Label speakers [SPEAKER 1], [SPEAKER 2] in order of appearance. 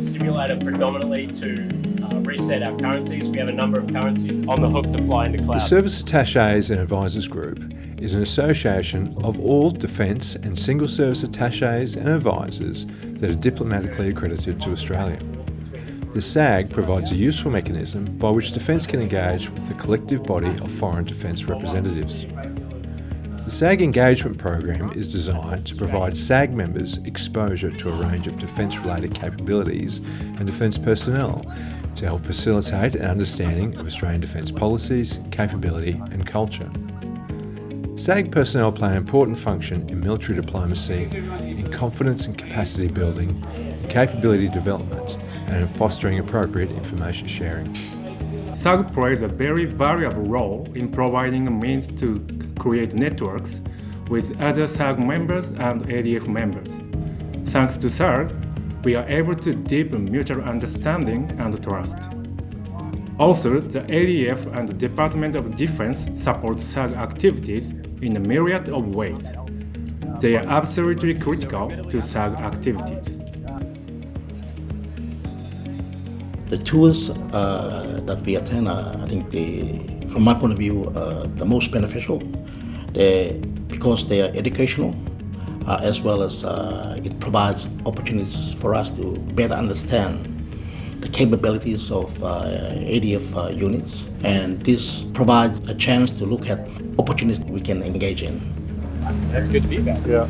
[SPEAKER 1] simulator predominantly to uh, reset our currencies. We have a number of currencies on the hook to fly into cloud.
[SPEAKER 2] The Service Attaches and Advisors Group is an association of all defence and single service attaches and advisors that are diplomatically accredited to Australia. The SAG provides a useful mechanism by which Defence can engage with the collective body of foreign defence representatives. The SAG engagement program is designed to provide SAG members exposure to a range of defence-related capabilities and defence personnel to help facilitate an understanding of Australian defence policies, capability and culture. SAG personnel play an important function in military diplomacy, in confidence and capacity building, in capability development and in fostering appropriate information sharing.
[SPEAKER 3] SAG plays a very valuable role in providing a means to create networks with other SAG members and ADF members. Thanks to SAG, we are able to deepen mutual understanding and trust. Also, the ADF and the Department of Defense support SAG activities in a myriad of ways. They are absolutely critical to SAG activities.
[SPEAKER 4] The tours uh, that we attend are, I think, the, from my point of view, uh, the most beneficial they, because they are educational, uh, as well as uh, it provides opportunities for us to better understand the capabilities of uh, ADF uh, units. And this provides a chance to look at opportunities we can engage in.
[SPEAKER 1] That's good to be back.
[SPEAKER 2] Yeah.